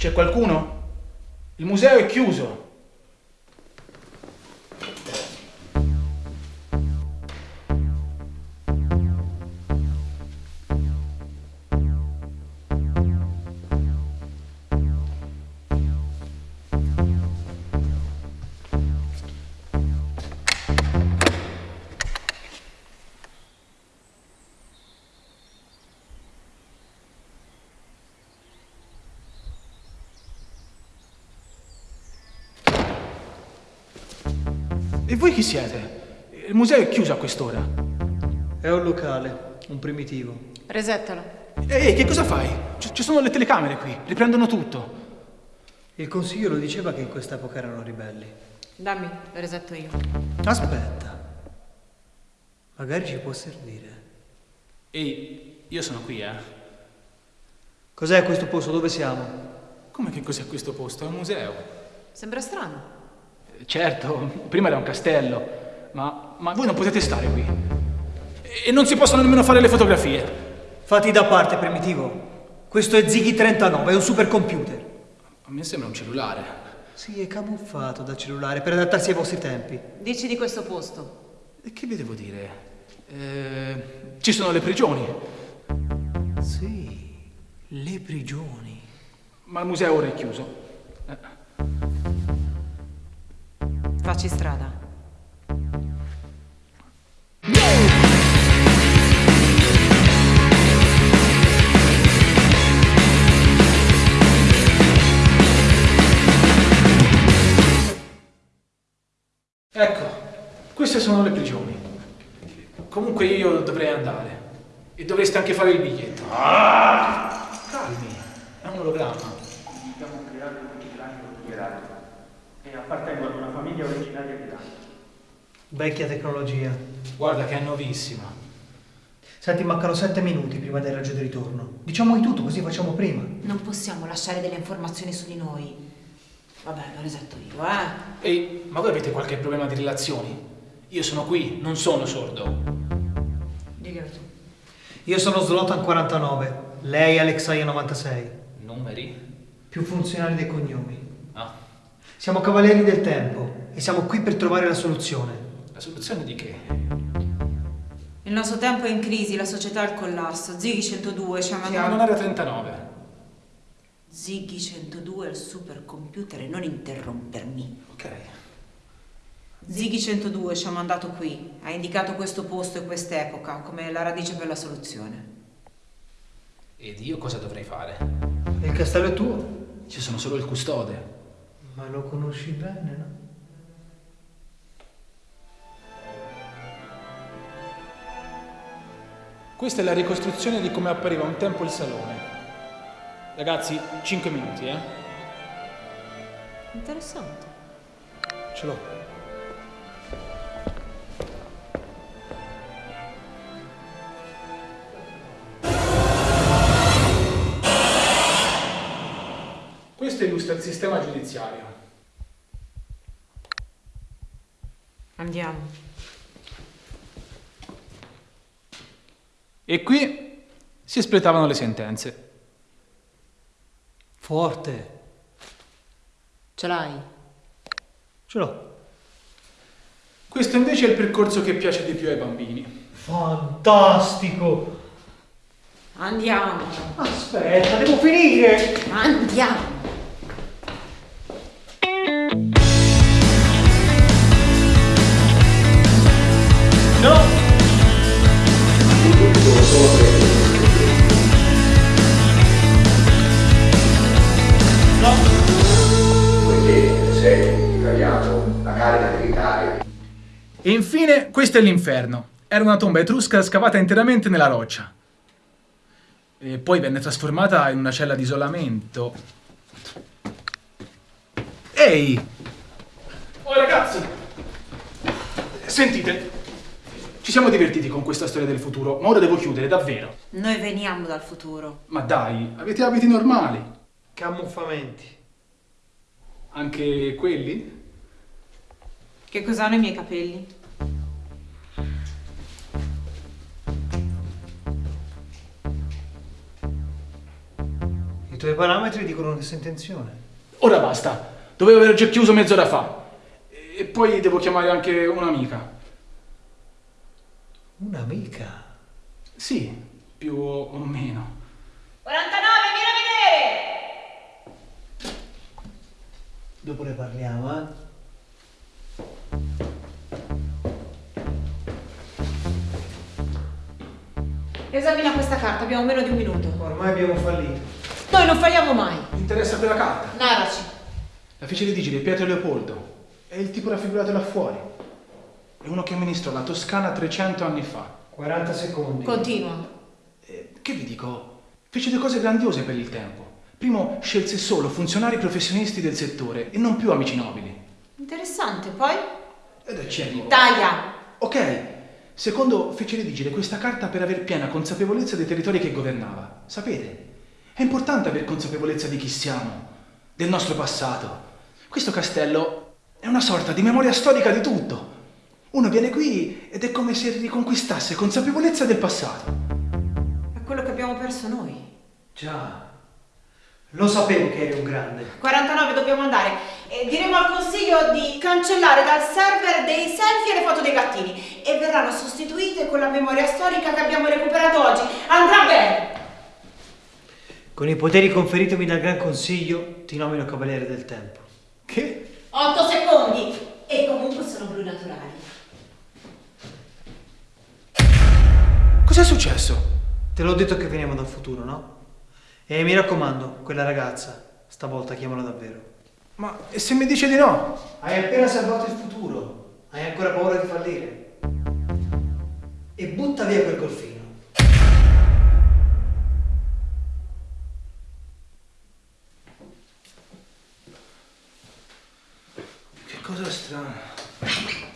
C'è qualcuno? Il museo è chiuso. E voi chi siete? Il museo è chiuso a quest'ora. È un locale, un primitivo. Resettalo. Ehi, che cosa fai? Ci ci sono le telecamere qui, riprendono tutto. Il consiglio lo diceva che in quest'epoca erano ribelli. Dammi, lo resetto io. Aspetta. Magari ci può servire. Ehi, io sono qui, eh. Cos'è questo posto? Dove siamo? Come che cos'è questo posto? È un museo. Sembra strano. Certo, prima era un castello, ma, ma voi non potete stare qui. E non si possono nemmeno fare le fotografie. Fatti da parte, primitivo. Questo è Ziggy 39, è un supercomputer. A me sembra un cellulare. Sì, è camuffato da cellulare per adattarsi ai vostri tempi. Dici di questo posto. E che vi devo dire? Eh, ci sono le prigioni, Sì, le prigioni. ma il museo ora è chiuso. Facci strada. Ecco, queste sono le prigioni. Comunque io dovrei andare. E dovreste anche fare il biglietto. Calmi, è un ologramma. Abbiamo creato un vigilanti dichiarato e appartengo ad una famiglia originaria di Milano. Vecchia tecnologia. Guarda che è nuovissima. Senti, mancano sette minuti prima del raggio di ritorno. Diciamo di tutto, così facciamo prima. Non possiamo lasciare delle informazioni su di noi. Vabbè, lo resetto io, eh. Ehi, ma voi avete qualche problema di relazioni? Io sono qui, non sono sordo. Diglielo tu. Io sono Zlotan 49, lei Alexaia 96. Numeri? Più funzionali dei cognomi. Ah, Siamo cavalieri del tempo e siamo qui per trovare la soluzione. la soluzione di che? Il nostro tempo è in crisi, la società è al collasso. Ziggy 102 ci ha Siamo in mandato... area 39. Ziggy 102 è il supercomputer e non interrompermi. Ok. Ziggy 102 ci ha mandato qui, ha indicato questo posto e quest'epoca come la radice per la soluzione. Ed io cosa dovrei fare? Il castello è tuo, Io sono solo il custode. ma lo conosci bene, no? Questa è la ricostruzione di come appariva un tempo il salone. Ragazzi, 5 minuti, eh? Interessante. Ce l'ho. Questo illustra il sistema giudiziario. Andiamo. E qui si espletavano le sentenze. Forte. Ce l'hai? Ce l'ho. Questo invece è il percorso che piace di più ai bambini. Fantastico. Andiamo. Aspetta, devo finire. Andiamo. Carica militare E infine, questo è l'inferno. Era una tomba etrusca scavata interamente nella roccia. E poi venne trasformata in una cella di isolamento. Ehi! Oh ragazzi! Sentite, ci siamo divertiti con questa storia del futuro, ma ora devo chiudere, davvero. Noi veniamo dal futuro. Ma dai, avete abiti normali? Camuffamenti. Anche quelli? Che cos'hanno i miei capelli? Il tuoi parametri dicono che sei in tensione. Ora basta. Dovevo aver già chiuso mezz'ora fa. E poi devo chiamare anche un'amica. Un'amica. Sì, più o meno. 49, vieni a vedere! Dopo ne parliamo, eh? Esamina questa carta, abbiamo meno di un minuto. Ormai abbiamo fallito. Noi non falliamo mai. Mi interessa quella carta. Narraci. La fece redigere Pietro Leopoldo. È il tipo raffigurato là fuori. È uno che amministrò la Toscana 300 anni fa. 40 secondi. Continua. Eh, che vi dico? Fece due cose grandiose per il tempo. Primo, scelse solo funzionari professionisti del settore e non più amici nobili. Interessante, poi? Ed ci arrivo. Taglia. Ok. Secondo, fece redigere questa carta per aver piena consapevolezza dei territori che governava. Sapete? È importante aver consapevolezza di chi siamo, del nostro passato. Questo castello è una sorta di memoria storica di tutto. Uno viene qui ed è come se riconquistasse consapevolezza del passato. È quello che abbiamo perso noi. Già. Lo sapevo che eri un grande. 49 dobbiamo andare. E diremo al consiglio di cancellare dal server dei selfie e le foto dei gattini e verranno sostituite con la memoria storica che abbiamo recuperato oggi. Andrà bene. Con i poteri conferitemi dal Gran Consiglio, ti nomino Cavaliere del Tempo. Che? 8 secondi. E comunque sono blu naturali. Cos'è successo? Te l'ho detto che veniamo dal futuro, no? E mi raccomando, quella ragazza, stavolta chiamala davvero. Ma e se mi dice di no? Hai appena salvato il futuro. Hai ancora paura di fallire. E butta via quel golfino. Che cosa strana.